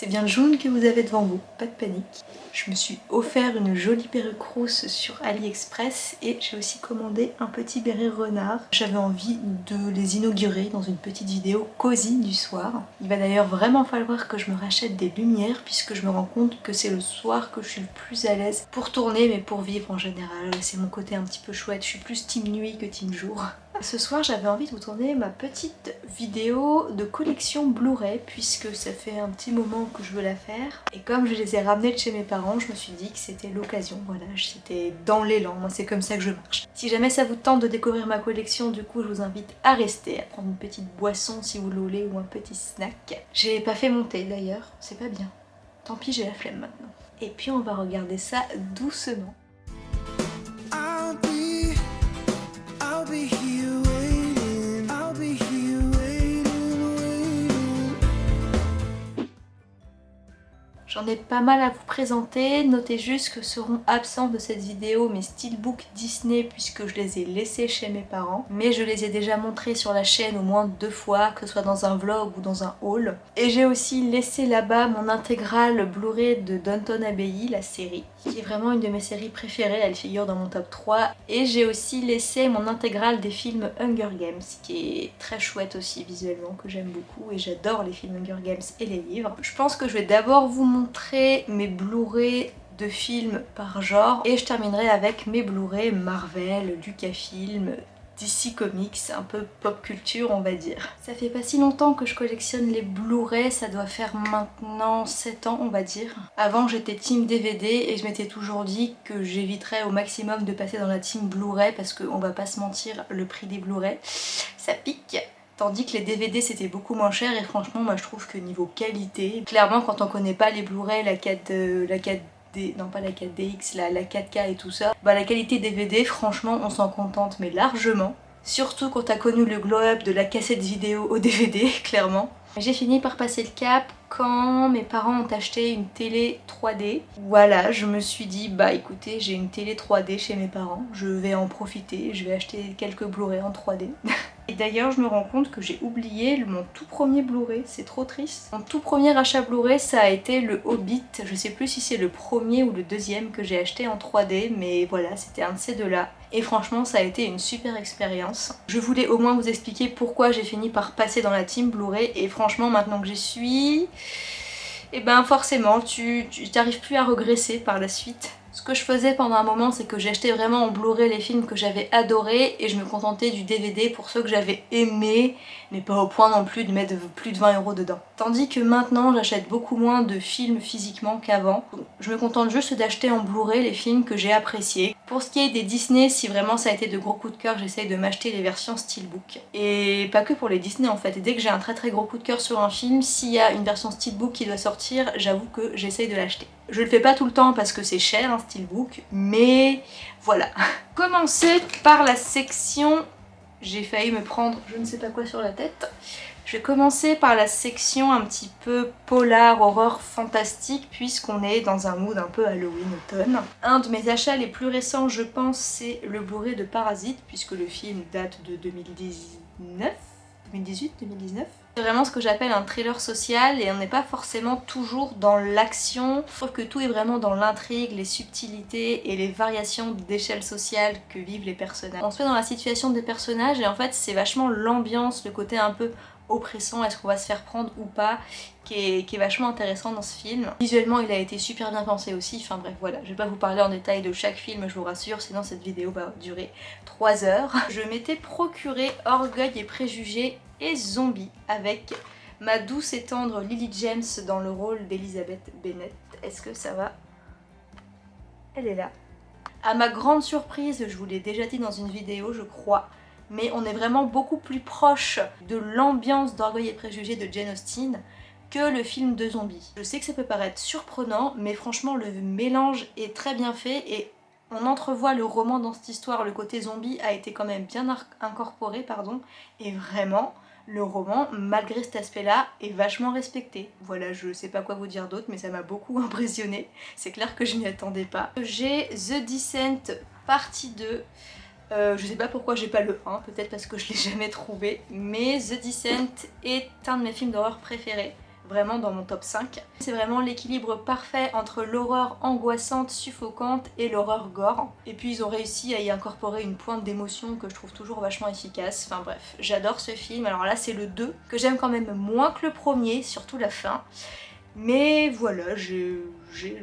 C'est bien le jaune que vous avez devant vous, pas de panique. Je me suis offert une jolie perruque rousse sur AliExpress et j'ai aussi commandé un petit béret renard. J'avais envie de les inaugurer dans une petite vidéo cosy du soir. Il va d'ailleurs vraiment falloir que je me rachète des lumières puisque je me rends compte que c'est le soir que je suis le plus à l'aise pour tourner mais pour vivre en général. C'est mon côté un petit peu chouette, je suis plus team nuit que team jour. Ce soir j'avais envie de vous tourner ma petite vidéo de collection Blu-ray puisque ça fait un petit moment que je veux la faire et comme je les ai ramenés de chez mes parents je me suis dit que c'était l'occasion, voilà, c'était dans l'élan, moi c'est comme ça que je marche. Si jamais ça vous tente de découvrir ma collection du coup je vous invite à rester, à prendre une petite boisson si vous le voulez ou un petit snack. J'ai pas fait monter d'ailleurs, c'est pas bien. Tant pis j'ai la flemme maintenant. Et puis on va regarder ça doucement. J'en ai pas mal à vous présenter, notez juste que seront absents de cette vidéo mes steelbooks Disney puisque je les ai laissés chez mes parents. Mais je les ai déjà montrés sur la chaîne au moins deux fois, que ce soit dans un vlog ou dans un haul. Et j'ai aussi laissé là-bas mon intégrale Blu-ray de Downton Abbey, la série, qui est vraiment une de mes séries préférées, elle figure dans mon top 3. Et j'ai aussi laissé mon intégrale des films Hunger Games, qui est très chouette aussi visuellement, que j'aime beaucoup. Et j'adore les films Hunger Games et les livres. Je pense que je vais d'abord vous montrer mes Blu-ray de films par genre et je terminerai avec mes Blu-ray Marvel, Lucasfilm, DC Comics, un peu pop culture on va dire. Ça fait pas si longtemps que je collectionne les Blu-ray, ça doit faire maintenant 7 ans on va dire. Avant j'étais team DVD et je m'étais toujours dit que j'éviterais au maximum de passer dans la team Blu-ray parce qu'on va pas se mentir, le prix des Blu-ray ça pique. Tandis que les DVD c'était beaucoup moins cher et franchement moi je trouve que niveau qualité, clairement quand on connaît pas les Blu-ray, la 4, euh, la 4D, non pas la 4DX, la, la 4K et tout ça, bah la qualité DVD franchement on s'en contente mais largement. Surtout quand t'as connu le glow-up de la cassette vidéo au DVD, clairement. J'ai fini par passer le cap quand mes parents ont acheté une télé 3D. Voilà, je me suis dit, bah écoutez, j'ai une télé 3D chez mes parents, je vais en profiter, je vais acheter quelques Blu-ray en 3D. Et d'ailleurs je me rends compte que j'ai oublié mon tout premier Blu-ray, c'est trop triste. Mon tout premier achat Blu-ray ça a été le Hobbit, je sais plus si c'est le premier ou le deuxième que j'ai acheté en 3D mais voilà c'était un de ces deux là. Et franchement ça a été une super expérience. Je voulais au moins vous expliquer pourquoi j'ai fini par passer dans la team Blu-ray et franchement maintenant que j'y suis... Et eh ben forcément tu n'arrives plus à regresser par la suite. Ce que je faisais pendant un moment, c'est que j'achetais vraiment en Blu-ray les films que j'avais adorés et je me contentais du DVD pour ceux que j'avais aimés, mais pas au point non plus de mettre plus de 20 euros dedans. Tandis que maintenant, j'achète beaucoup moins de films physiquement qu'avant. Je me contente juste d'acheter en Blu-ray les films que j'ai appréciés. Pour ce qui est des Disney, si vraiment ça a été de gros coups de cœur, j'essaye de m'acheter les versions Steelbook. Et pas que pour les Disney en fait. Dès que j'ai un très très gros coup de cœur sur un film, s'il y a une version Steelbook qui doit sortir, j'avoue que j'essaye de l'acheter. Je le fais pas tout le temps parce que c'est cher un steelbook, mais voilà. Commencer par la section... J'ai failli me prendre je ne sais pas quoi sur la tête. Je vais commencer par la section un petit peu polar, horreur fantastique, puisqu'on est dans un mood un peu Halloween automne. Un de mes achats les plus récents, je pense, c'est le Blu-ray de Parasite, puisque le film date de 2019 2018 2019 c'est vraiment ce que j'appelle un thriller social et on n'est pas forcément toujours dans l'action. Je trouve que tout est vraiment dans l'intrigue, les subtilités et les variations d'échelle sociale que vivent les personnages. On se met dans la situation des personnages et en fait c'est vachement l'ambiance, le côté un peu oppressant, est-ce qu'on va se faire prendre ou pas, qui est, vachement intéressant dans ce film. Visuellement il a été super bien pensé aussi, enfin bref voilà, je vais pas vous parler en détail de chaque film je vous rassure, sinon cette vidéo va durer 3 heures. Je m'étais procuré Orgueil et Préjugés et Zombie avec ma douce et tendre Lily James dans le rôle d'Elizabeth Bennett. Est-ce que ça va? Elle est là. À ma grande surprise, je vous l'ai déjà dit dans une vidéo je crois, mais on est vraiment beaucoup plus proche de l'ambiance d'Orgueil et Préjugés de Jane Austen que le film de zombies. Je sais que ça peut paraître surprenant, mais franchement le mélange est très bien fait et on entrevoit le roman dans cette histoire, le côté zombie a été quand même bien incorporé, pardon, et vraiment, le roman, malgré cet aspect-là, est vachement respecté. Voilà, je sais pas quoi vous dire d'autre, mais ça m'a beaucoup impressionné. C'est clair que je m'y attendais pas. J'ai The Descent partie 2. Euh, je sais pas pourquoi j'ai pas le 1, peut-être parce que je l'ai jamais trouvé, mais The Descent est un de mes films d'horreur préférés. vraiment dans mon top 5. C'est vraiment l'équilibre parfait entre l'horreur angoissante, suffocante et l'horreur gore. Et puis ils ont réussi à y incorporer une pointe d'émotion que je trouve toujours vachement efficace. Enfin bref, j'adore ce film. Alors là c'est le 2 que j'aime quand même moins que le premier, surtout la fin. Mais voilà, j'ai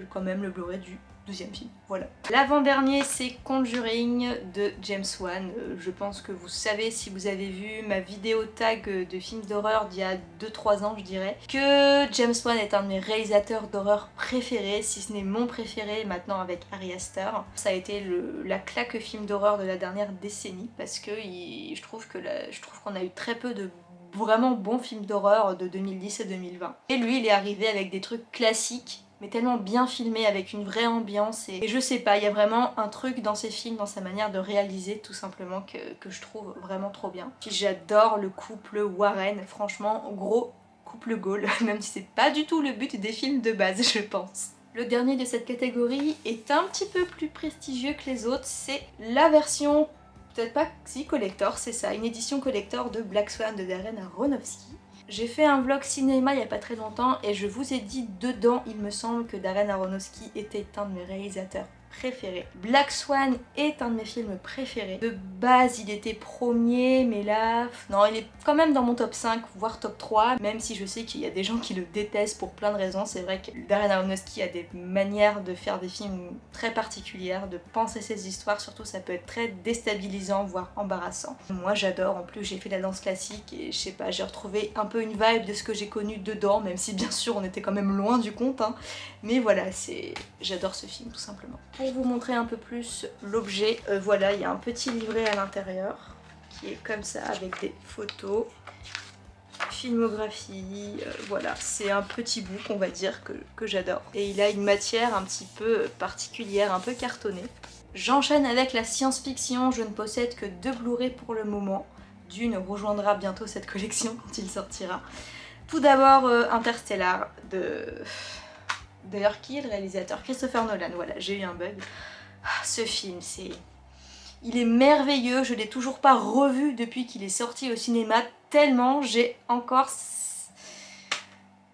quand même le Blu-ray du deuxième film, voilà. L'avant-dernier c'est Conjuring de James Wan. Euh, je pense que vous savez si vous avez vu ma vidéo tag de films d'horreur d'il y a 2-3 ans je dirais, que James Wan est un de mes réalisateurs d'horreur préférés, si ce n'est mon préféré maintenant avec Ari Aster. Ça a été la claque film d'horreur de la dernière décennie parce que je trouve qu'on a eu très peu de vraiment bons films d'horreur de 2010 et 2020. Et lui il est arrivé avec des trucs classiques tellement bien filmé avec une vraie ambiance et, je sais pas, il y a vraiment un truc dans ses films, dans sa manière de réaliser tout simplement que, je trouve vraiment trop bien. Puis j'adore le couple Warren, franchement gros couple goal, même si c'est pas du tout le but des films de base je pense. Le dernier de cette catégorie est un petit peu plus prestigieux que les autres, c'est la version, peut-être pas si collector, c'est ça, une édition collector de Black Swan de Darren Aronofsky. J'ai fait un vlog cinéma il y a pas très longtemps et je vous ai dit dedans, il me semble que Darren Aronofsky était un de mes réalisateurs préféré. Black Swan est un de mes films préférés. De base, il était premier, mais là... Non, il est quand même dans mon top 5, voire top 3, même si je sais qu'il y a des gens qui le détestent pour plein de raisons. C'est vrai que Darren Aronofsky a des manières de faire des films très particulières, de penser ses histoires, surtout ça peut être très déstabilisant, voire embarrassant. Moi j'adore, en plus j'ai fait la danse classique et je sais pas, j'ai retrouvé un peu une vibe de ce que j'ai connu dedans, même si bien sûr on était quand même loin du compte, hein. mais voilà, c'est... j'adore ce film tout simplement. Vous montrer un peu plus l'objet, euh, voilà, il y a un petit livret à l'intérieur qui est comme ça avec des photos, filmographie, euh, voilà, c'est un petit book on va dire que, j'adore. Et il a une matière un petit peu particulière, un peu cartonnée. J'enchaîne avec la science-fiction, je ne possède que deux Blu-ray pour le moment. D'une rejoindra bientôt cette collection quand il sortira. Tout d'abord euh, Interstellar de D'ailleurs, qui est le réalisateur? Christopher Nolan, voilà, j'ai eu un bug. Ah, ce film, c'est... Il est merveilleux, je l'ai toujours pas revu depuis qu'il est sorti au cinéma, tellement j'ai encore...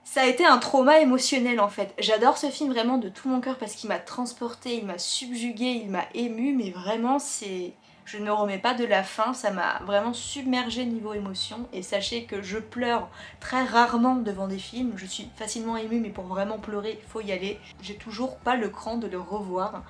Ça a été un trauma émotionnel en fait. J'adore ce film vraiment de tout mon cœur parce qu'il m'a transporté, il m'a subjugué, il m'a ému, mais vraiment c'est je ne remets pas de la fin, ça m'a vraiment submergé niveau émotion. Et sachez que je pleure très rarement devant des films, je suis facilement émue mais pour vraiment pleurer il faut y aller, j'ai toujours pas le cran de le revoir.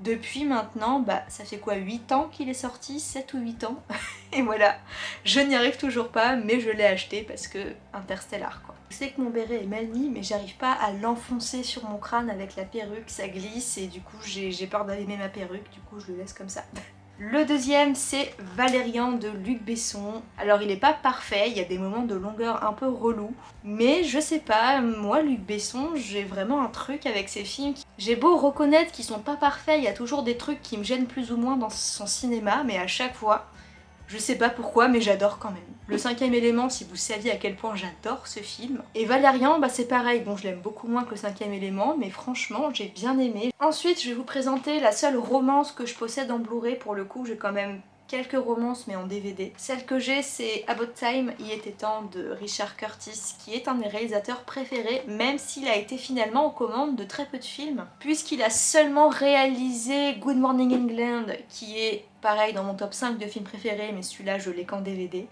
Depuis maintenant, bah ça fait quoi 8 ans qu'il est sorti? 7 ou 8 ans? Et voilà, je n'y arrive toujours pas mais je l'ai acheté parce que Interstellar quoi. Je sais que mon béret est mal mis mais j'arrive pas à l'enfoncer sur mon crâne avec la perruque, ça glisse et du coup j'ai peur d'abîmer ma perruque, du coup je le laisse comme ça. Le deuxième c'est Valérian de Luc Besson. Alors il est pas parfait, il y a des moments de longueur un peu relou, mais je sais pas, moi Luc Besson j'ai vraiment un truc avec ses films. J'ai beau reconnaître qu'ils sont pas parfaits, il y a toujours des trucs qui me gênent plus ou moins dans son cinéma, mais à chaque fois je sais pas pourquoi, mais j'adore quand même. Le cinquième élément, si vous saviez à quel point j'adore ce film. Et Valérian, bah c'est pareil, bon je l'aime beaucoup moins que le cinquième élément, mais franchement j'ai bien aimé. Ensuite je vais vous présenter la seule romance que je possède en Blu-ray, pour le coup j'ai quand même quelques romances mais en DVD. Celle que j'ai c'est About Time, Il était temps de Richard Curtis qui est un de mes réalisateurs préférés même s'il a été finalement aux commandes de très peu de films puisqu'il a seulement réalisé Good Morning England qui est pareil dans mon top 5 de films préférés mais celui-là je l'ai qu'en DVD.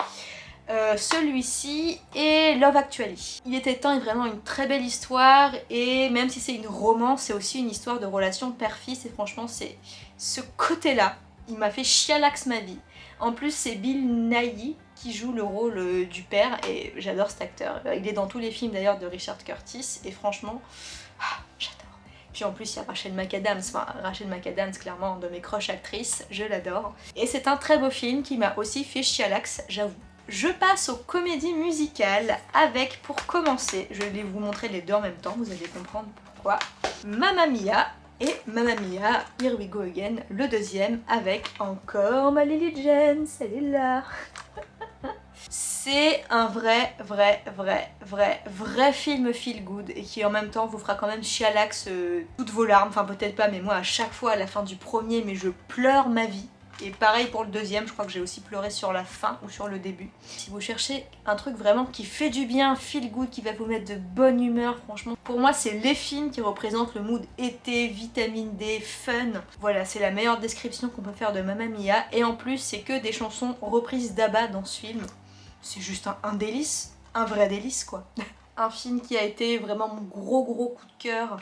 Euh, celui-ci et Love Actually. Il était temps est vraiment une très belle histoire et même si c'est une romance c'est aussi une histoire de relation père-fils et franchement c'est ce côté-là il m'a fait chialax ma vie. En plus c'est Bill Nighy qui joue le rôle euh, du père et j'adore cet acteur. Il est dans tous les films d'ailleurs de Richard Curtis et franchement. Puis en plus il y a Rachel McAdams, enfin Rachel McAdams clairement de mes crush actrices, je l'adore. Et c'est un très beau film qui m'a aussi fait chialax, j'avoue. Je passe aux comédies musicales avec, pour commencer, je vais vous montrer les deux en même temps, vous allez comprendre pourquoi, Mamma Mia et Mamma Mia, Here We Go Again, le deuxième, avec encore ma Lily James, elle est là C'est un vrai, vrai, vrai, vrai, vrai film feel good et qui en même temps vous fera quand même chialax euh, toutes vos larmes, enfin peut-être pas mais moi à chaque fois à la fin du premier mais je pleure ma vie Et pareil pour le deuxième, je crois que j'ai aussi pleuré sur la fin ou sur le début. Si vous cherchez un truc vraiment qui fait du bien, feel good, qui va vous mettre de bonne humeur, franchement, pour moi c'est les films qui représentent le mood été, vitamine D, fun. Voilà, c'est la meilleure description qu'on peut faire de Mamma Mia. Et en plus, c'est que des chansons reprises d'Abba dans ce film. C'est juste un, délice, un vrai délice quoi. un film qui a été vraiment mon gros gros coup de cœur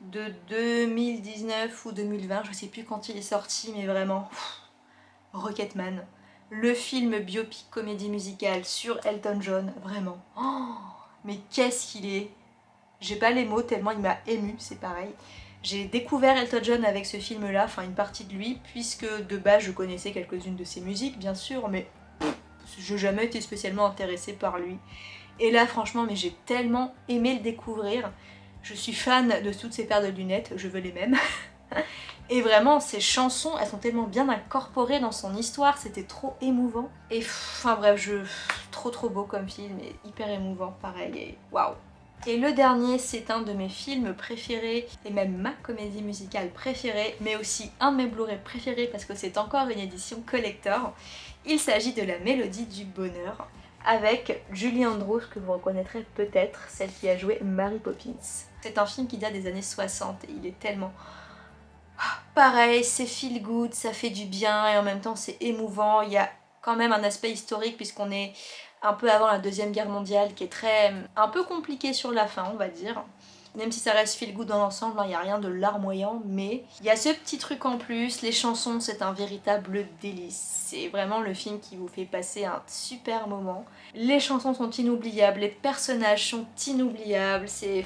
de 2019 ou 2020, je sais plus quand il est sorti, mais vraiment, Rocketman. Le film biopic comédie musicale sur Elton John, vraiment. Oh, mais qu'est-ce qu'il est J'ai pas les mots tellement il m'a ému, c'est pareil. J'ai découvert Elton John avec ce film-là, enfin une partie de lui, puisque de base je connaissais quelques-unes de ses musiques, bien sûr, mais je jamais été spécialement intéressée par lui. Et là, franchement, mais j'ai tellement aimé le découvrir. Je suis fan de toutes ces paires de lunettes, je veux les mêmes. Et vraiment, ces chansons, elles sont tellement bien incorporées dans son histoire, c'était trop émouvant. Et enfin bref, je... trop trop beau comme film et hyper émouvant, pareil, et waouh et le dernier, c'est un de mes films préférés, et même ma comédie musicale préférée, mais aussi un de mes Blu-ray préférés parce que c'est encore une édition collector. Il s'agit de La Mélodie du Bonheur, avec Julie Andrews, que vous reconnaîtrez peut-être, celle qui a joué Mary Poppins. C'est un film qui date des années 60 et il est tellement... Ah, pareil, c'est feel good, ça fait du bien et en même temps c'est émouvant. Il y a quand même un aspect historique puisqu'on est un peu avant la deuxième guerre mondiale qui est très... un peu compliqué sur la fin on va dire. Même si ça reste feel good dans l'ensemble, il n'y a rien de larmoyant, mais il y a ce petit truc en plus, les chansons c'est un véritable délice. C'est vraiment le film qui vous fait passer un super moment. Les chansons sont inoubliables, les personnages sont inoubliables, c'est...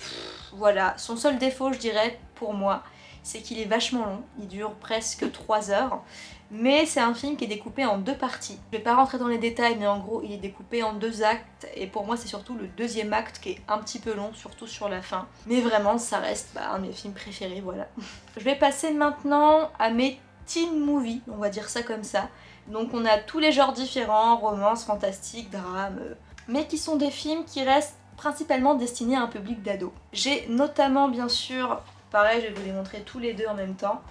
Voilà, son seul défaut je dirais pour moi, c'est qu'il est vachement long, il dure presque 3 heures mais c'est un film qui est découpé en deux parties. Je vais pas rentrer dans les détails mais en gros il est découpé en deux actes et pour moi c'est surtout le deuxième acte qui est un petit peu long, surtout sur la fin. Mais vraiment ça reste bah, un de mes films préférés, voilà. Je vais passer maintenant à mes teen movies, on va dire ça comme ça. Donc on a tous les genres différents, romance, fantastique, drame, euh, mais qui sont des films qui restent principalement destinés à un public d'ados. J'ai notamment bien sûr, pareil je vais vous les montrer tous les deux en même temps,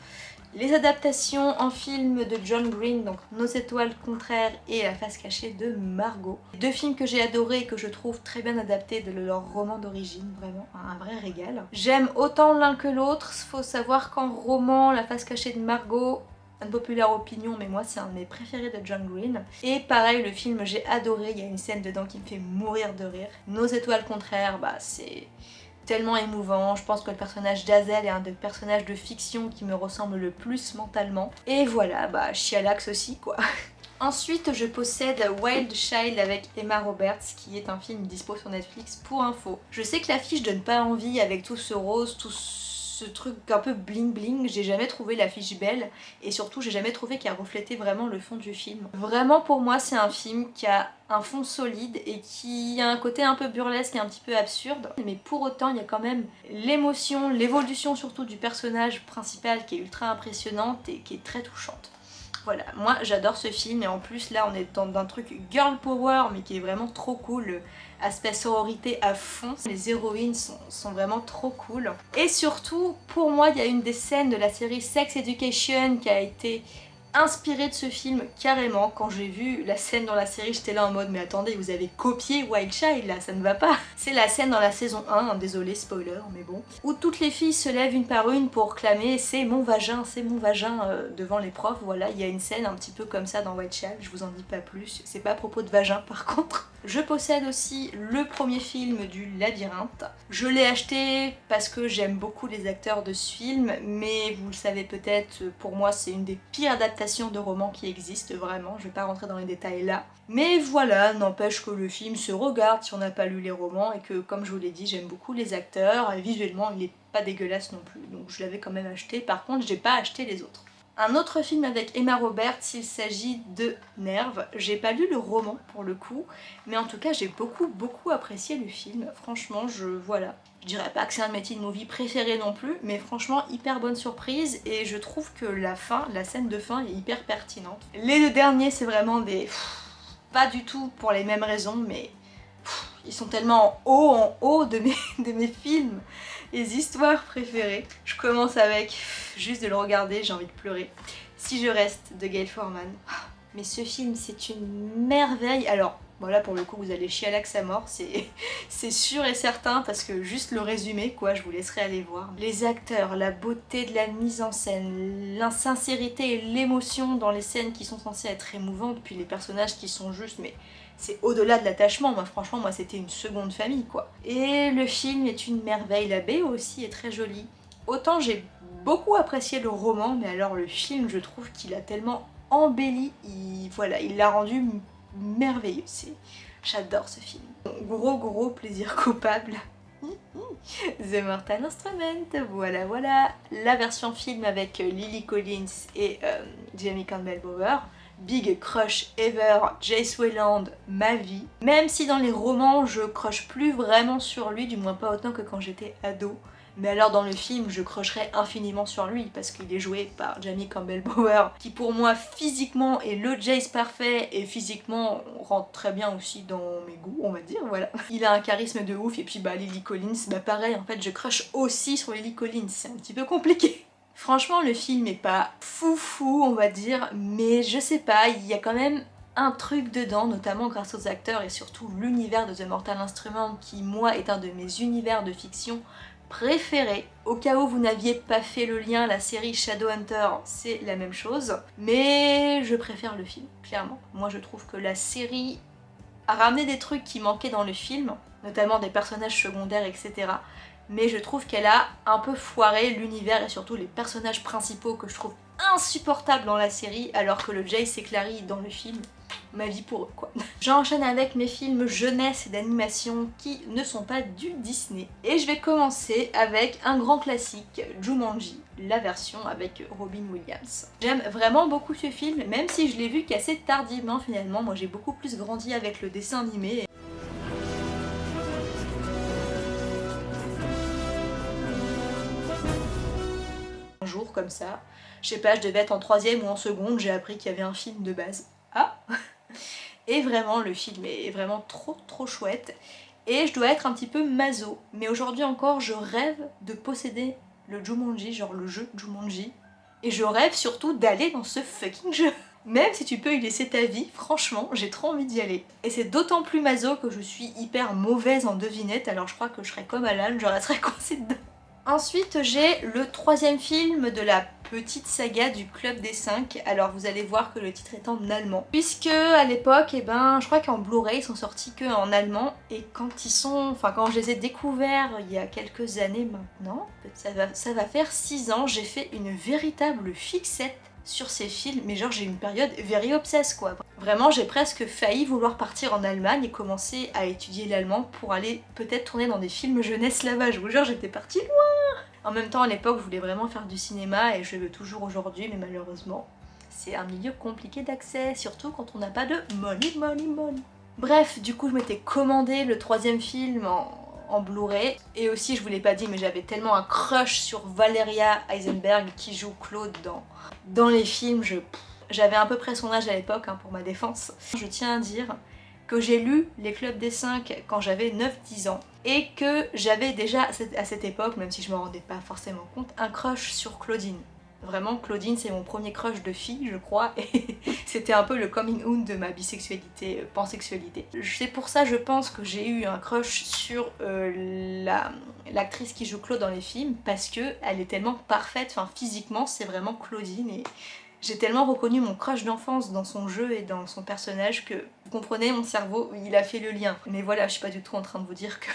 les adaptations en film de John Green, donc Nos étoiles contraires et La face cachée de Margot. Deux films que j'ai adorés et que je trouve très bien adaptés de leur roman d'origine, vraiment un vrai régal. J'aime autant l'un que l'autre, faut savoir qu'en roman, La face cachée de Margot, une populaire opinion, mais moi c'est un de mes préférés de John Green. Et pareil, le film j'ai adoré, il y a une scène dedans qui me fait mourir de rire. Nos étoiles contraires, bah c'est tellement émouvant. Je pense que le personnage d'Azel est un des personnages de fiction qui me ressemble le plus mentalement. Et voilà, bah Chialax aussi quoi. Ensuite, je possède Wild Child avec Emma Roberts, qui est un film dispo sur Netflix pour info. Je sais que l'affiche donne pas envie avec tout ce rose, tout ce ce truc un peu bling bling, j'ai jamais trouvé l'affiche belle et surtout j'ai jamais trouvé qu'elle reflétait vraiment le fond du film. Vraiment pour moi c'est un film qui a un fond solide et qui a un côté un peu burlesque et un petit peu absurde mais pour autant il y a quand même l'émotion, l'évolution surtout du personnage principal qui est ultra impressionnante et qui est très touchante. Voilà, moi j'adore ce film et en plus là on est dans un truc girl power mais qui est vraiment trop cool, aspect sororité à fond. Les héroïnes sont, sont, vraiment trop cool. Et surtout, pour moi, il y a une des scènes de la série Sex Education qui a été inspiré de ce film carrément. Quand j'ai vu la scène dans la série, j'étais là en mode mais attendez, vous avez copié Wild Child là, ça ne va pas. C'est la scène dans la saison 1, hein, désolé spoiler, mais bon, où toutes les filles se lèvent une par une pour clamer c'est mon vagin, c'est mon vagin euh, devant les profs. Voilà, il y a une scène un petit peu comme ça dans Wild Child, je vous en dis pas plus. C'est pas à propos de vagin par contre. Je possède aussi le premier film du labyrinthe. Je l'ai acheté parce que j'aime beaucoup les acteurs de ce film, mais vous le savez peut-être, pour moi c'est une des pires adaptations de romans qui existent vraiment, je vais pas rentrer dans les détails là. Mais voilà, n'empêche que le film se regarde si on n'a pas lu les romans et que comme je vous l'ai dit, j'aime beaucoup les acteurs et visuellement il est pas dégueulasse non plus, donc je l'avais quand même acheté. Par contre, j'ai pas acheté les autres. Un autre film avec Emma Roberts, il s'agit de Nerve. J'ai pas lu le roman pour le coup, mais en tout cas j'ai beaucoup beaucoup apprécié le film. Franchement, je voilà, je dirais pas que c'est un de mes teen movie préférés non plus, mais franchement hyper bonne surprise et je trouve que la fin, la scène de fin est hyper pertinente. Les deux derniers c'est vraiment des... pas du tout pour les mêmes raisons, mais ils sont tellement en haut en haut de mes, de mes films. les histoires préférées. Je commence avec, juste de le regarder, j'ai envie de pleurer. Si je reste de Gail Forman. Mais ce film, c'est une merveille. Alors, voilà pour le coup vous allez à l'axe à mort, c'est sûr et certain parce que juste le résumé quoi, je vous laisserai aller voir. Les acteurs, la beauté de la mise en scène, l'insincérité et l'émotion dans les scènes qui sont censées être émouvantes, puis les personnages qui sont juste mais c'est au-delà de l'attachement, moi franchement moi c'était une seconde famille quoi. Et le film est une merveille, la aussi est très jolie. Autant j'ai beaucoup apprécié le roman, mais alors le film je trouve qu'il a tellement embelli, il, voilà, il l'a rendu merveilleux. J'adore ce film. Gros gros plaisir coupable. The Mortal Instrument, voilà voilà. La version film avec Lily Collins et euh, Jamie Campbell Bower. Big crush ever, Jace Wayland, ma vie. Même si dans les romans je crush plus vraiment sur lui, du moins pas autant que quand j'étais ado. Mais alors dans le film, je crocherais infiniment sur lui parce qu'il est joué par Jamie Campbell Bower qui pour moi physiquement est le Jace parfait et physiquement rentre très bien aussi dans mes goûts, on va dire, voilà. Il a un charisme de ouf et puis bah Lily Collins, bah pareil, en fait je crush aussi sur Lily Collins, c'est un petit peu compliqué. Franchement le film est pas fou fou on va dire, mais je sais pas, il y a quand même un truc dedans, notamment grâce aux acteurs et surtout l'univers de The Mortal Instrument qui moi est un de mes univers de fiction préféré. Au cas où vous n'aviez pas fait le lien, la série Shadowhunter, c'est la même chose. Mais je préfère le film, clairement. Moi je trouve que la série a ramené des trucs qui manquaient dans le film, notamment des personnages secondaires, etc. Mais je trouve qu'elle a un peu foiré l'univers et surtout les personnages principaux que je trouve insupportables dans la série, alors que le Jace et Clary dans le film, ma vie pour eux quoi. J'enchaîne avec mes films jeunesse et d'animation qui ne sont pas du Disney. Et je vais commencer avec un grand classique, Jumanji, la version avec Robin Williams. J'aime vraiment beaucoup ce film, même si je l'ai vu qu'assez tardivement finalement. Moi j'ai beaucoup plus grandi avec le dessin animé. Un jour comme ça, je sais pas, je devais être en troisième ou en seconde, j'ai appris qu'il y avait un film de base. Ah Et vraiment, le film est vraiment trop trop chouette. Et je dois être un petit peu maso. Mais aujourd'hui encore, je rêve de posséder le Jumanji, genre le jeu Jumanji. Et je rêve surtout d'aller dans ce fucking jeu. Même si tu peux y laisser ta vie, franchement, j'ai trop envie d'y aller. Et c'est d'autant plus maso que je suis hyper mauvaise en devinette, alors je crois que je serais comme Alan, je resterais coincée dedans. Ensuite, j'ai le troisième film de la petite saga du Club des 5. Alors vous allez voir que le titre est en allemand. Puisque à l'époque, eh ben, je crois qu'en Blu-ray, ils sont sortis que en allemand. Et quand ils sont... Enfin, quand je les ai découverts il y a quelques années maintenant, ça va, ça va faire 6 ans, j'ai fait une véritable fixette sur ces films, mais genre j'ai une période very obsesse quoi. Vraiment j'ai presque failli vouloir partir en Allemagne et commencer à étudier l'allemand pour aller peut-être tourner dans des films jeunesse là-bas, je vous jure j'étais partie loin En même temps à l'époque je voulais vraiment faire du cinéma et je veux toujours aujourd'hui mais malheureusement c'est un milieu compliqué d'accès, surtout quand on n'a pas de money money money. Bref, du coup je m'étais commandé le troisième film en, en Blu-ray. Et aussi, je vous l'ai pas dit, mais j'avais tellement un crush sur Valeria Eisenberg qui joue Claude dans, dans les films. J'avais à peu près son âge à l'époque, hein, pour ma défense. Je tiens à dire que j'ai lu Les Clubs des 5 quand j'avais 9-10 ans et que j'avais déjà à cette époque, même si je me rendais pas forcément compte, un crush sur Claudine. Vraiment, Claudine, c'est mon premier crush de fille, je crois, et c'était un peu le coming out de ma bisexualité, euh, pansexualité. C'est pour ça, je pense, que j'ai eu un crush sur euh, l'actrice qui joue Claude dans les films, parce que elle est tellement parfaite, enfin physiquement, c'est vraiment Claudine, et j'ai tellement reconnu mon crush d'enfance dans son jeu et dans son personnage que, vous comprenez, mon cerveau, il a fait le lien. Mais voilà, je suis pas du tout en train de vous dire que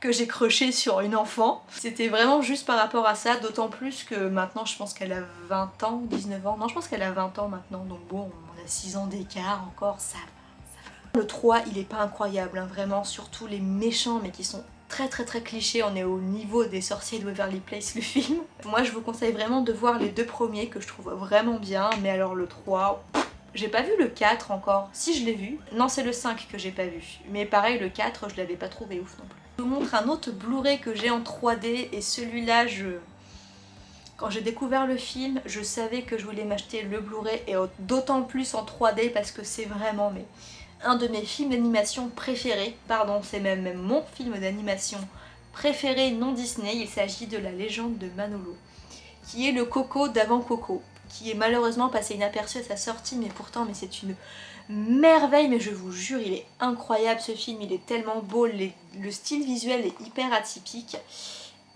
que j'ai croché sur une enfant. C'était vraiment juste par rapport à ça, d'autant plus que maintenant je pense qu'elle a 20 ans, 19 ans. Non, je pense qu'elle a 20 ans maintenant, donc bon, on a 6 ans d'écart encore, ça va, ça va. Le 3, il est pas incroyable, hein, vraiment, surtout les méchants, mais qui sont très très très clichés, on est au niveau des sorciers de Waverly Place le film. Moi je vous conseille vraiment de voir les deux premiers que je trouve vraiment bien, mais alors le 3, j'ai pas vu le 4 encore, si je l'ai vu, non c'est le 5 que j'ai pas vu, mais pareil le 4 je l'avais pas trouvé ouf non plus. Montre un autre Blu-ray que j'ai en 3D et celui-là, je... Quand j'ai découvert le film, je savais que je voulais m'acheter le Blu-ray et d'autant plus en 3D parce que c'est vraiment mais, un de mes films d'animation préférés. Pardon, c'est même, même mon film d'animation préféré non Disney, il s'agit de la légende de Manolo, qui est le Coco d'avant Coco, qui est malheureusement passé inaperçu à sa sortie, mais pourtant mais c'est une merveille, mais je vous jure, il est incroyable ce film, il est tellement beau, le style visuel est hyper atypique,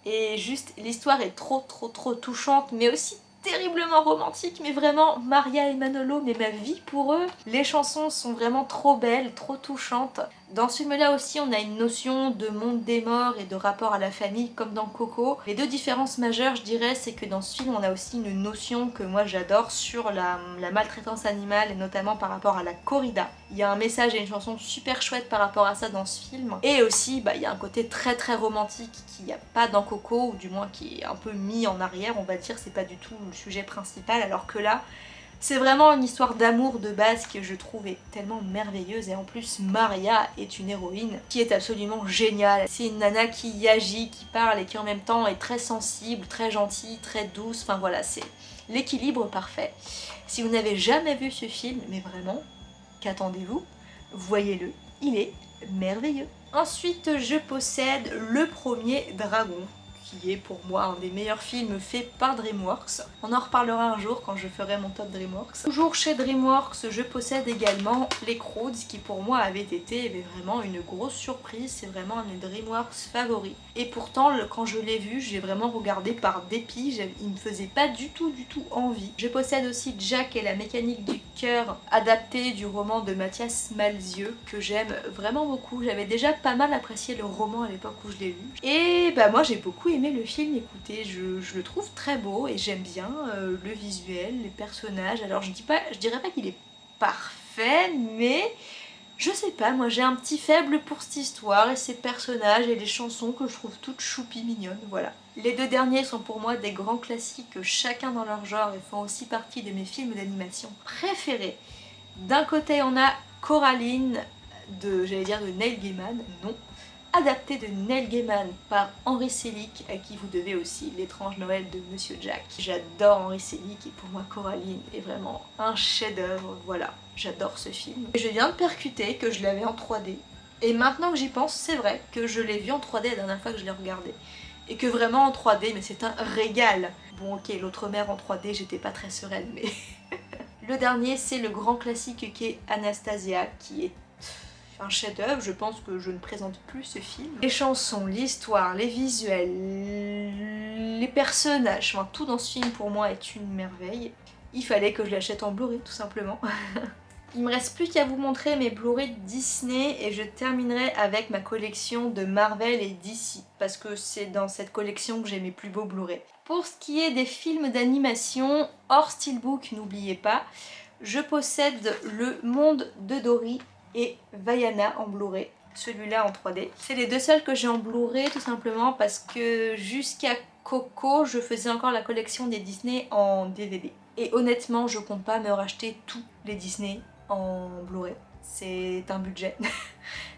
et juste l'histoire est trop trop trop touchante, mais aussi terriblement romantique, mais vraiment Maria et Manolo, mais ma vie pour eux. Les chansons sont vraiment trop belles, trop touchantes. Dans ce film-là aussi, on a une notion de monde des morts et de rapport à la famille, comme dans Coco. Les deux différences majeures, je dirais, c'est que dans ce film, on a aussi une notion que moi j'adore sur la, maltraitance animale, et notamment par rapport à la corrida. Il y a un message et une chanson super chouette par rapport à ça dans ce film. Et aussi, bah, il y a un côté très très romantique qu'il n'y a pas dans Coco, ou du moins qui est un peu mis en arrière, on va dire, c'est pas du tout le sujet principal, alors que là, c'est vraiment une histoire d'amour de base que je trouve tellement merveilleuse et en plus Maria est une héroïne qui est absolument géniale. C'est une nana qui agit, qui parle et qui en même temps est très sensible, très gentille, très douce, enfin voilà, c'est l'équilibre parfait. Si vous n'avez jamais vu ce film, mais vraiment, qu'attendez-vous? Voyez-le, il est merveilleux. Ensuite, je possède le premier dragon est pour moi un des meilleurs films faits par DreamWorks. On en reparlera un jour quand je ferai mon top DreamWorks. Toujours chez DreamWorks, je possède également les Croods qui pour moi avaient été vraiment une grosse surprise. C'est vraiment un de DreamWorks favoris. Et pourtant, quand je l'ai vu, j'ai vraiment regardé par dépit. Il me faisait pas du tout, du tout envie. Je possède aussi Jack et la mécanique du cœur, adapté du roman de Mathias Malzieux, que j'aime vraiment beaucoup. J'avais déjà pas mal apprécié le roman à l'époque où je l'ai lu. Et bah moi j'ai beaucoup aimé le film, écoutez, je, le trouve très beau et j'aime bien euh, le visuel, les personnages. Alors je, dis pas, je dirais pas qu'il est parfait, mais je sais pas, moi j'ai un petit faible pour cette histoire et ces personnages et les chansons que je trouve toutes choupi mignonnes, voilà. Les deux derniers sont pour moi des grands classiques, chacun dans leur genre et font aussi partie de mes films d'animation préférés. D'un côté on a Coraline de, j'allais dire de Neil Gaiman, non, adapté de Neil Gaiman par Henry Selick, à qui vous devez aussi l'étrange Noël de Monsieur Jack. J'adore Henry Selick et pour moi Coraline est vraiment un chef-d'œuvre, voilà, j'adore ce film. Et je viens de percuter que je l'avais en 3D, et maintenant que j'y pense, c'est vrai que je l'ai vu en 3D la dernière fois que je l'ai regardé. Et que vraiment en 3D, mais c'est un régal Bon ok, l'autre mère en 3D, j'étais pas très sereine, mais... le dernier, c'est le grand classique qui est Anastasia, qui est un chef-d'œuvre, je pense que je ne présente plus ce film. Les chansons, l'histoire, les visuels, les personnages, enfin tout dans ce film pour moi est une merveille. Il fallait que je l'achète en Blu-ray tout simplement. Il me reste plus qu'à vous montrer mes Blu-ray Disney et je terminerai avec ma collection de Marvel et DC parce que c'est dans cette collection que j'ai mes plus beaux Blu-ray. Pour ce qui est des films d'animation hors steelbook, n'oubliez pas, je possède Le Monde de Dory et Vaiana en Blu-ray, celui-là en 3D. C'est les deux seuls que j'ai en Blu-ray tout simplement parce que jusqu'à Coco, je faisais encore la collection des Disney en DVD. Et honnêtement, je compte pas me racheter tous les Disney en Blu-ray. C'est un budget.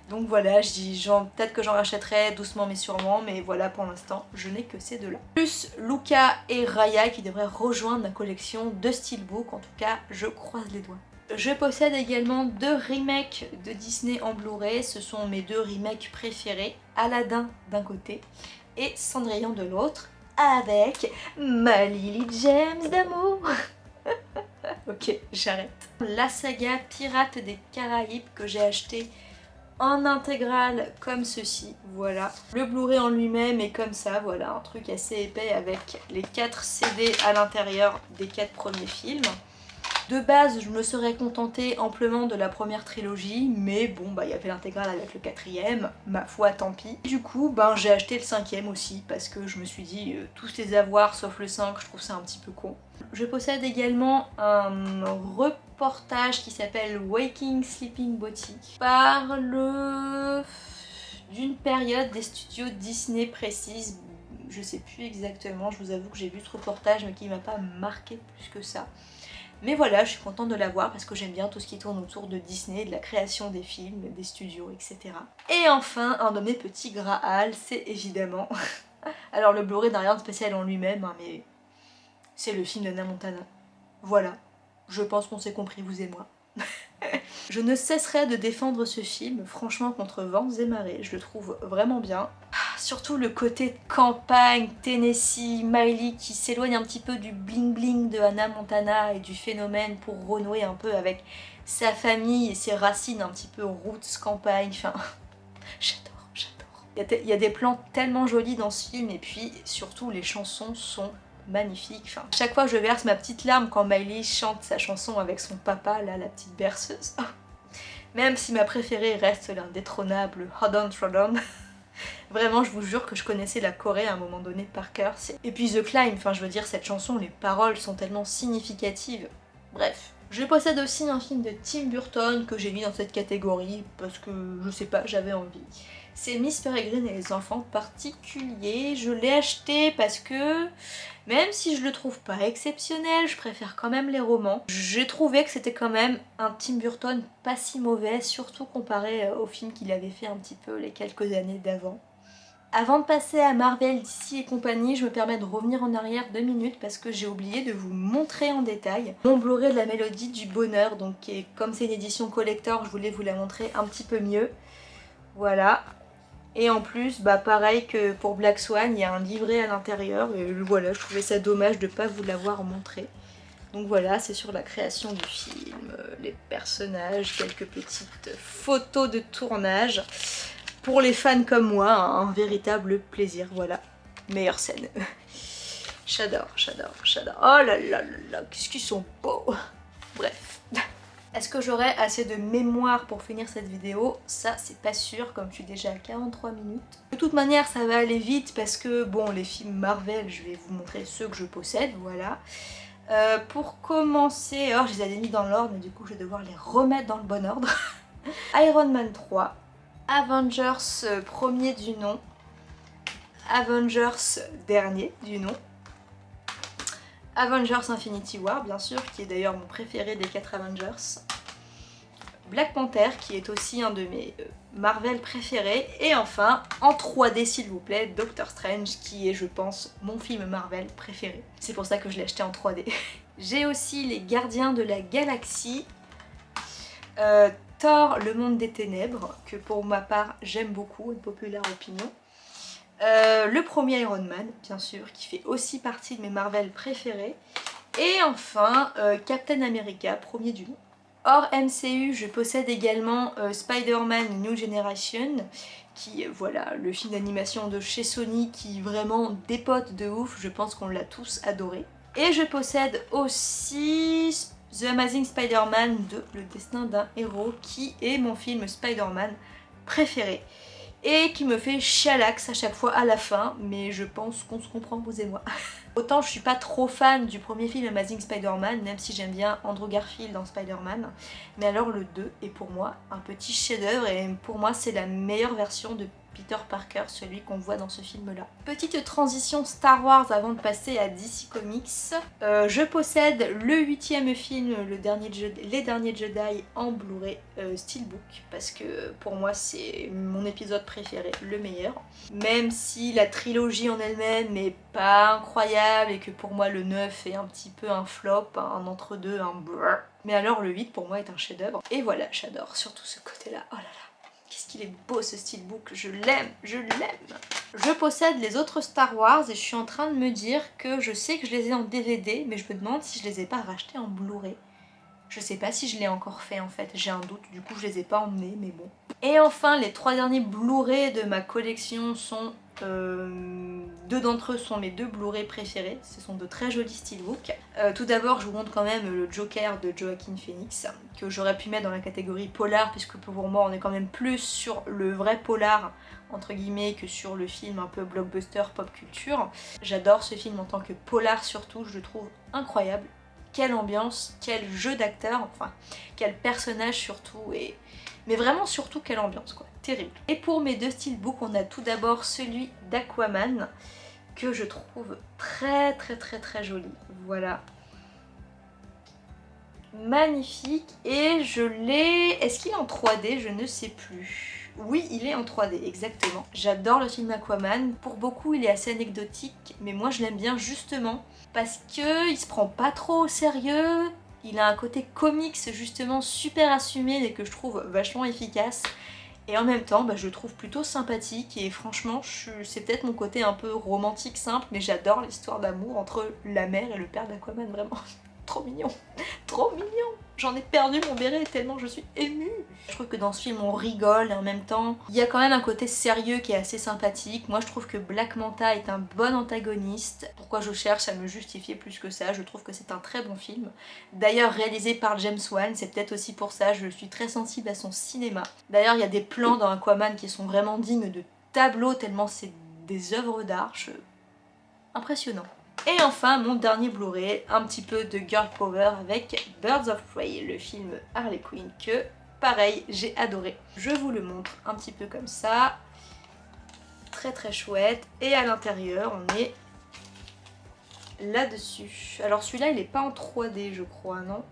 Donc voilà, peut-être que j'en rachèterai doucement mais sûrement, mais voilà pour l'instant, je n'ai que ces deux-là. Plus Luca et Raya qui devraient rejoindre ma collection de Steelbook, en tout cas, je croise les doigts. Je possède également deux remakes de Disney en Blu-ray, ce sont mes deux remakes préférés, Aladdin d'un côté et Cendrillon de l'autre, avec ma Lily James d'amour Ok, j'arrête. La saga Pirates des Caraïbes que j'ai acheté en intégrale comme ceci, voilà. Le Blu-ray en lui-même est comme ça, voilà, un truc assez épais avec les 4 CD à l'intérieur des 4 premiers films. De base, je me serais contentée amplement de la première trilogie, mais bon, bah il y avait l'intégrale avec le quatrième, ma foi, tant pis. Du coup, ben j'ai acheté le cinquième aussi, parce que je me suis dit, euh, tous les avoirs sauf le 5, je trouve ça un petit peu con. Je possède également un reportage qui s'appelle Waking Sleeping Boutique. Parle d'une période des studios Disney précise, je sais plus exactement, je vous avoue que j'ai vu ce reportage mais qui m'a pas marqué plus que ça. Mais voilà, je suis contente de l'avoir parce que j'aime bien tout ce qui tourne autour de Disney, de la création des films, des studios, etc. Et enfin, un de mes petits Graal, c'est évidemment... Alors le Blu-ray n'a rien de spécial en lui-même, hein, mais c'est le film de Montana. Voilà, je pense qu'on s'est compris, vous et moi. je ne cesserai de défendre ce film, franchement, contre vents et marées. Je le trouve vraiment bien. Surtout le côté campagne, Tennessee, Miley qui s'éloigne un petit peu du bling bling de Hannah Montana et du phénomène pour renouer un peu avec sa famille et ses racines un petit peu roots, campagne, enfin j'adore, j'adore. Il y, a des plans tellement jolis dans ce film et puis surtout les chansons sont magnifiques. Chaque fois je verse ma petite larme quand Miley chante sa chanson avec son papa, là la petite berceuse. Même si ma préférée reste l'indétrônable Hold On. Vraiment, je vous jure que je connaissais la Corée à un moment donné par cœur. Et puis The Climb, enfin je veux dire, cette chanson, les paroles sont tellement significatives. Bref. Je possède aussi un film de Tim Burton que j'ai mis dans cette catégorie parce que, je sais pas, j'avais envie. C'est Miss Peregrine et les enfants particuliers. Je l'ai acheté parce que, même si je le trouve pas exceptionnel, je préfère quand même les romans. J'ai trouvé que c'était quand même un Tim Burton pas si mauvais, surtout comparé au film qu'il avait fait un petit peu les quelques années d'avant. Avant de passer à Marvel, DC et compagnie, je me permets de revenir en arrière deux minutes parce que j'ai oublié de vous montrer en détail mon Blu-ray de la Mélodie du Bonheur. Donc comme c'est une édition collector, je voulais vous la montrer un petit peu mieux. Voilà. Et en plus, bah pareil que pour Black Swan, il y a un livret à l'intérieur. Et voilà, je trouvais ça dommage de ne pas vous l'avoir montré. Donc voilà, c'est sur la création du film, les personnages, quelques petites photos de tournage pour les fans comme moi, un véritable plaisir, voilà. Meilleure scène. j'adore, j'adore, j'adore. Oh là là là là, qu'est-ce qu'ils sont beaux Bref. Est-ce que j'aurai assez de mémoire pour finir cette vidéo? Ça, c'est pas sûr, comme je suis déjà à 43 minutes. De toute manière, ça va aller vite parce que, bon, les films Marvel, je vais vous montrer ceux que je possède, voilà. Euh, pour commencer, alors je les avais mis dans l'ordre, mais du coup, je vais devoir les remettre dans le bon ordre. Iron Man 3, Avengers euh, premier du nom, Avengers dernier du nom, Avengers Infinity War bien sûr, qui est d'ailleurs mon préféré des 4 Avengers, Black Panther qui est aussi un de mes euh, Marvel préférés, et enfin, en 3D s'il vous plaît, Doctor Strange qui est je pense mon film Marvel préféré. C'est pour ça que je l'ai acheté en 3D. J'ai aussi les Gardiens de la Galaxie, euh, Thor, le monde des ténèbres, que pour ma part j'aime beaucoup, une populaire opinion. Euh, le premier Iron Man, bien sûr, qui fait aussi partie de mes Marvel préférés. Et enfin, euh, Captain America, premier du nom. Hors MCU, je possède également euh, Spider-Man New Generation, qui, voilà, le film d'animation de chez Sony qui vraiment dépote de ouf, je pense qu'on l'a tous adoré. Et je possède aussi The Amazing Spider-Man 2, Le destin d'un héros, qui est mon film Spider-Man préféré et qui me fait chialax à chaque fois à la fin, mais je pense qu'on se comprend vous et moi. Autant je suis pas trop fan du premier film Amazing Spider-Man, même si j'aime bien Andrew Garfield dans Spider-Man, mais alors le 2 est pour moi un petit chef-d'œuvre et pour moi c'est la meilleure version de Peter Parker, celui qu'on voit dans ce film-là. Petite transition Star Wars avant de passer à DC Comics. Euh, je possède le huitième film, Les Derniers Jedi en Blu-ray euh, Steelbook parce que pour moi c'est mon épisode préféré, le meilleur. Même si la trilogie en elle-même n'est pas incroyable et que pour moi le 9 est un petit peu un flop, un entre-deux, un brrr. Mais alors le 8 pour moi est un chef-d'œuvre. Et voilà, j'adore surtout ce côté-là. Oh là là qu'il est beau ce steelbook, je l'aime, je l'aime Je possède les autres Star Wars et je suis en train de me dire que je sais que je les ai en DVD, mais je me demande si je les ai pas rachetés en Blu-ray. Je sais pas si je l'ai encore fait en fait, j'ai un doute, du coup je les ai pas emmenés, mais bon. Et enfin, les trois derniers Blu-ray de ma collection sont euh, deux d'entre eux sont mes deux Blu-ray préférés, ce sont de très jolis steelbooks. Euh, tout d'abord je vous montre quand même le Joker de Joaquin Phoenix, que j'aurais pu mettre dans la catégorie polar, puisque pour moi on est quand même plus sur le vrai polar entre guillemets que sur le film un peu blockbuster pop culture. J'adore ce film en tant que polar surtout, je le trouve incroyable. Quelle ambiance, quel jeu d'acteur, enfin quel personnage surtout, et mais vraiment surtout quelle ambiance quoi Et pour mes deux steelbooks, on a tout d'abord celui d'Aquaman que je trouve très très très très joli. Voilà. Magnifique. Et je l'ai... Est-ce qu'il est en 3D Je ne sais plus. Oui, il est en 3D, exactement. J'adore le film Aquaman. Pour beaucoup, il est assez anecdotique, mais moi je l'aime bien justement parce que il se prend pas trop au sérieux. Il a un côté comics justement super assumé et que je trouve vachement efficace. Et en même temps, bah, je le trouve plutôt sympathique et franchement, c'est peut-être mon côté un peu romantique simple, mais j'adore l'histoire d'amour entre la mère et le père d'Aquaman, vraiment. Trop mignon, trop mignon J'en ai perdu mon béret tellement je suis émue Je trouve que dans ce film on rigole et en même temps il y a quand même un côté sérieux qui est assez sympathique. Moi je trouve que Black Manta est un bon antagoniste. Pourquoi je cherche à me justifier plus que ça? Je trouve que c'est un très bon film. D'ailleurs réalisé par James Wan, c'est peut-être aussi pour ça, je suis très sensible à son cinéma. D'ailleurs il y a des plans dans Aquaman qui sont vraiment dignes de tableaux tellement c'est des œuvres d'art. Impressionnant. Et enfin, mon dernier Blu-ray, un petit peu de girl power avec Birds of Prey, le film Harley Quinn que, pareil, j'ai adoré. Je vous le montre un petit peu comme ça. Très très chouette. Et à l'intérieur, on est là-dessus. Alors celui-là, il est pas en 3D, je crois, non?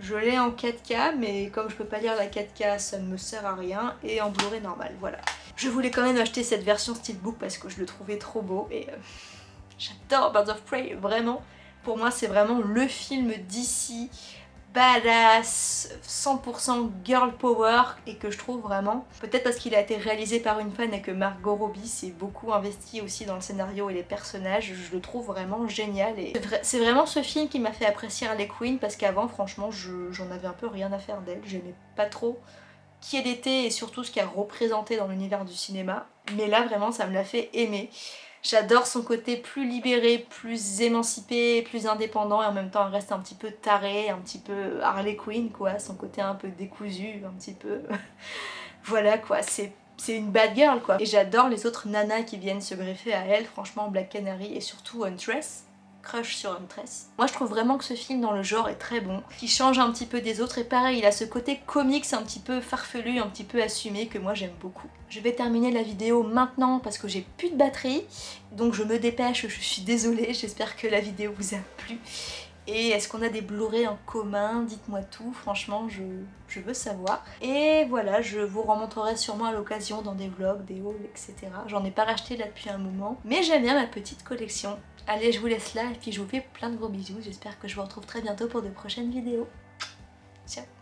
Je l'ai en 4K, mais comme je peux pas lire la 4K, ça ne me sert à rien. Et en Blu-ray normal, voilà. Je voulais quand même acheter cette version Steelbook parce que je le trouvais trop beau. Et euh, J'adore Birds of Prey, vraiment. Pour moi, c'est vraiment le film d'ici, badass, 100% girl power et que je trouve vraiment, peut-être parce qu'il a été réalisé par une fan et que Margot Robbie s'est beaucoup investi aussi dans le scénario et les personnages, je le trouve vraiment génial et c'est vraiment ce film qui m'a fait apprécier Harley Quinn parce qu'avant franchement j'en avais un peu rien à faire d'elle, j'aimais pas trop qui elle était et surtout ce qu'elle représentait dans l'univers du cinéma mais là vraiment ça me l'a fait aimer J'adore son côté plus libéré, plus émancipé, plus indépendant et en même temps elle reste un petit peu taré, un petit peu Harley Quinn quoi, son côté un peu décousu, un petit peu... voilà quoi, c'est une bad girl quoi. Et j'adore les autres nanas qui viennent se greffer à elle, franchement Black Canary et surtout Huntress crush sur Huntress. Moi je trouve vraiment que ce film dans le genre est très bon, qui change un petit peu des autres et pareil il a ce côté comics un petit peu farfelu, un petit peu assumé que moi j'aime beaucoup. Je vais terminer la vidéo maintenant parce que j'ai plus de batterie donc je me dépêche, je suis désolée, j'espère que la vidéo vous a plu. Et est-ce qu'on a des Blu-ray en commun? Dites-moi tout, franchement je, je, veux savoir. Et voilà, je vous remontrerai sûrement à l'occasion dans des vlogs, des hauls, etc. J'en ai pas racheté là depuis un moment, mais j'aime bien ma petite collection. Allez, je vous laisse là et puis je vous fais plein de gros bisous. J'espère que je vous retrouve très bientôt pour de prochaines vidéos. Ciao